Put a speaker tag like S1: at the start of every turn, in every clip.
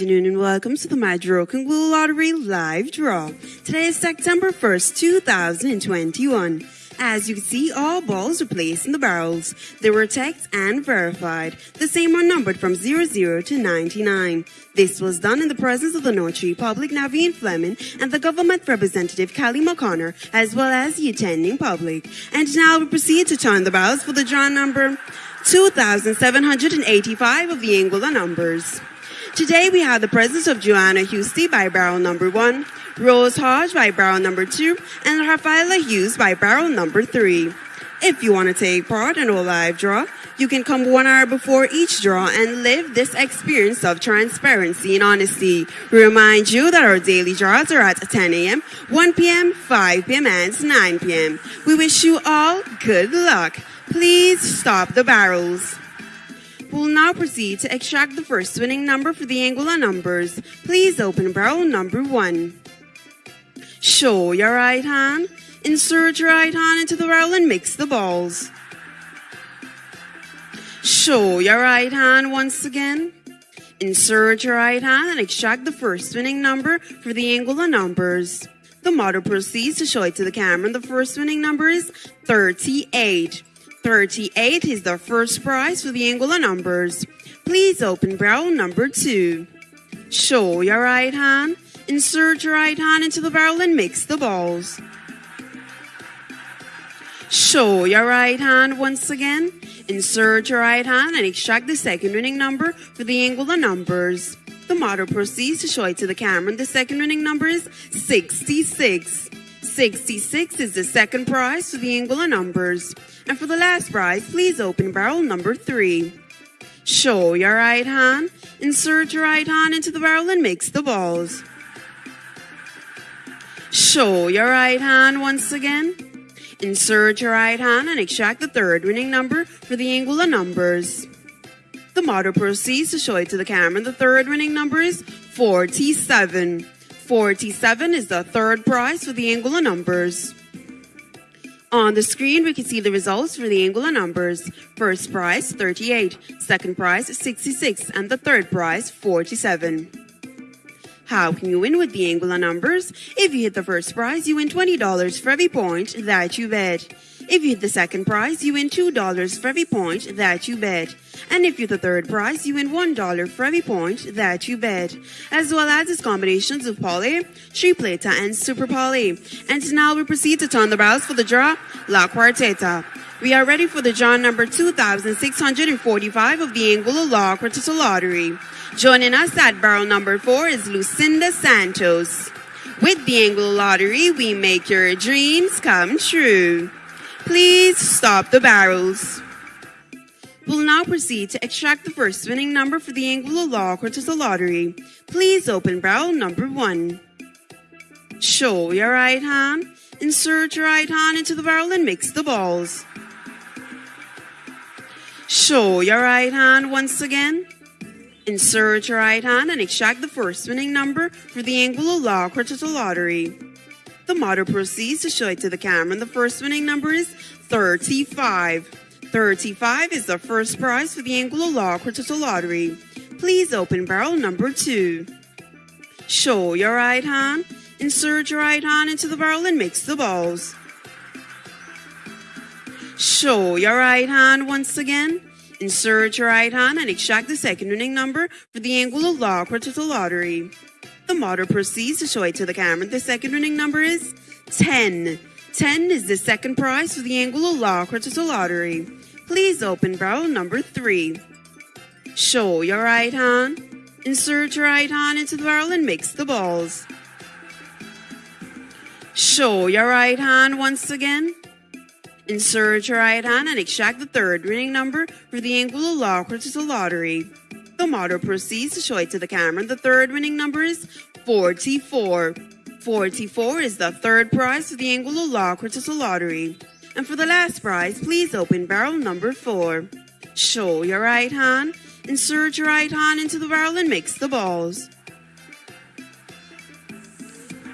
S1: afternoon and welcome to the Madroken Glue Lottery live draw. Today is September 1st, 2021. As you can see, all balls are placed in the barrels. They were checked and verified. The same are numbered from 00 to 99. This was done in the presence of the Notary Public Naveen Fleming and the government representative Callie McConnor, as well as the attending public. And now we proceed to turn the barrels for the draw number 2,785 of the Anguilla numbers. Today we have the presence of Joanna Husty by barrel number one, Rose Hodge by barrel number two, and Rafaela Hughes by barrel number three. If you want to take part in a live draw, you can come one hour before each draw and live this experience of transparency and honesty. We remind you that our daily draws are at 10 a.m., 1 p.m., 5 p.m., and 9 p.m. We wish you all good luck. Please stop the barrels. We'll now proceed to extract the first winning number for the Anguilla numbers. Please open barrel number one. Show your right hand. Insert your right hand into the barrel and mix the balls. Show your right hand once again. Insert your right hand and extract the first winning number for the Anguilla numbers. The model proceeds to show it to the camera. And the first winning number is 38. 38 is the first prize for the Anguilla numbers. Please open barrel number 2. Show your right hand. Insert your right hand into the barrel and mix the balls. Show your right hand once again. Insert your right hand and extract the second winning number for the Anguilla numbers. The model proceeds to show it to the camera. and The second winning number is 66. 66 is the second prize for the Anguilla numbers. And for the last prize, please open barrel number three. Show your right hand, insert your right hand into the barrel and mix the balls. Show your right hand once again. Insert your right hand and extract the third winning number for the Anguilla numbers. The model proceeds to show it to the camera. The third winning number is 47. 47 is the third prize for the Anguilla numbers. On the screen, we can see the results for the Anguilla numbers. First prize, 38. Second prize, 66. And the third prize, 47. How can you win with the Anguilla numbers? If you hit the first prize, you win $20 for every point that you bet. If you hit the second prize, you win $2 for every point that you bet. And if you hit the third prize, you win $1 for every point that you bet. As well as its combinations of Pale, Tripleta, and Super Pale. And now we proceed to turn the barrels for the draw, La Quarteta. We are ready for the draw number 2645 of the Anguilla La Quarteta Lottery. Joining us at barrel number 4 is Lucinda Santos. With the Anguilla Lottery, we make your dreams come true. Please stop the barrels. We'll now proceed to extract the first winning number for the Anguilla La Quarteta Lottery. Please open barrel number one. Show your right hand. Insert your right hand into the barrel and mix the balls. Show your right hand once again. Insert your right hand and extract the first winning number for the Anguilla La Quarteta Lottery. The model proceeds to show it to the camera. And the first winning number is 35. 35 is the first prize for the Anguilla La Quarteta Lottery. Please open barrel number two. Show your right hand. Insert your right hand into the barrel and mix the balls. Show your right hand once again. Insert your right hand and extract the second winning number for the Anguilla La Quarteta Lottery. The model proceeds to show it to the camera. The second winning number is 10. 10 is the second prize for the Anguilla La Quarteta Lottery. Please open barrel number 3. Show your right hand. Insert your right hand into the barrel and mix the balls. Show your right hand once again. Insert your right hand and extract the third winning number for the Anguilla La Quarteta Lottery. The model proceeds to show it to the camera. The third winning number is 44. 44 is the third prize for the Anguilla La Quarteta Lottery. And for the last prize, please open barrel number 4. Show your right hand. Insert your right hand into the barrel and mix the balls.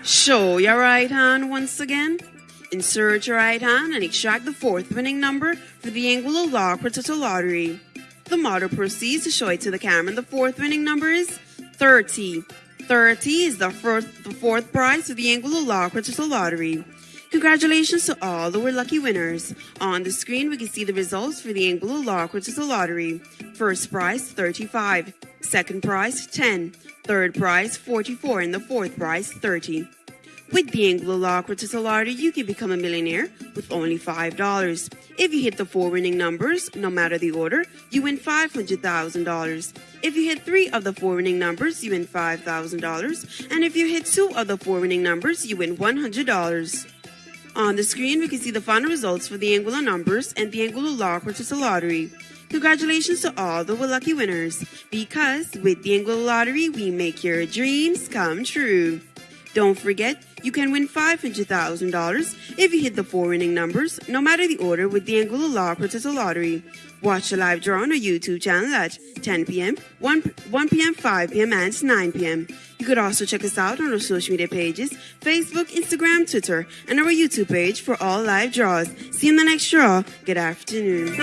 S1: Show your right hand once again. Insert your right hand and extract the fourth winning number for the Anguilla La Quarteta Lottery. The model proceeds to show it to the camera. And the fourth winning number is 30. 30 is the, first, the fourth prize of the Anguilla La Quarteta Lottery. Congratulations to all the lucky winners. On the screen, we can see the results for the Anguilla La Quarteta Lottery. First prize, 35. Second prize, 10. Third prize, 44. And the fourth prize, 30. With the Anguilla La Quarteta Lottery, you can become a millionaire with only $5. If you hit the four winning numbers, no matter the order, you win $500,000. If you hit three of the four winning numbers, you win $5,000. And if you hit two of the four winning numbers, you win $100. On the screen, we can see the final results for the Anguilla numbers and the Anguilla La Quarteta Lottery. Congratulations to all the lucky winners, because with the Angular Lottery, we make your dreams come true. Don't forget, you can win $500,000 if you hit the four winning numbers, no matter the order, with the Anguilla La Quarteta Lottery. Watch the live draw on our YouTube channel at 10 p.m., 1, 1 p.m., 5 p.m., and 9 p.m. You could also check us out on our social media pages Facebook, Instagram, Twitter, and our YouTube page for all live draws. See you in the next draw. Good afternoon.